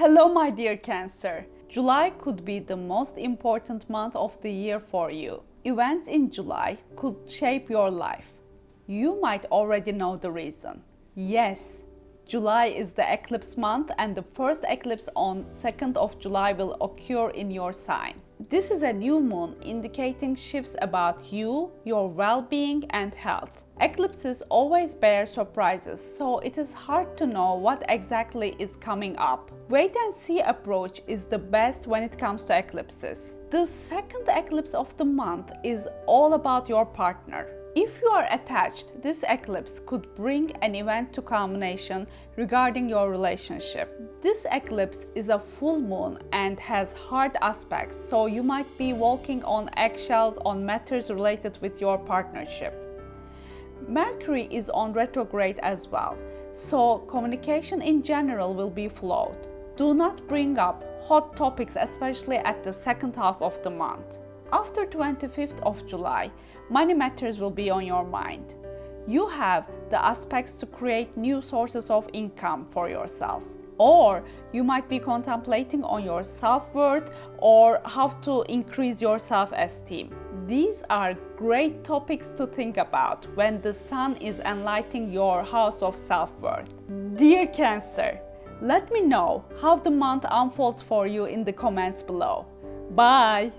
Hello my dear Cancer. July could be the most important month of the year for you. Events in July could shape your life. You might already know the reason. Yes, July is the eclipse month and the first eclipse on 2nd of July will occur in your sign. This is a new moon indicating shifts about you, your well-being and health. Eclipses always bear surprises, so it is hard to know what exactly is coming up. Wait and see approach is the best when it comes to eclipses. The second eclipse of the month is all about your partner. If you are attached, this eclipse could bring an event to culmination regarding your relationship. This eclipse is a full moon and has hard aspects, so you might be walking on eggshells on matters related with your partnership. Mercury is on retrograde as well, so communication in general will be flawed. Do not bring up hot topics, especially at the second half of the month. After 25th of July, money matters will be on your mind. You have the aspects to create new sources of income for yourself. Or you might be contemplating on your self-worth or how to increase your self-esteem. These are great topics to think about when the sun is enlightening your house of self-worth. Dear Cancer, let me know how the month unfolds for you in the comments below. Bye!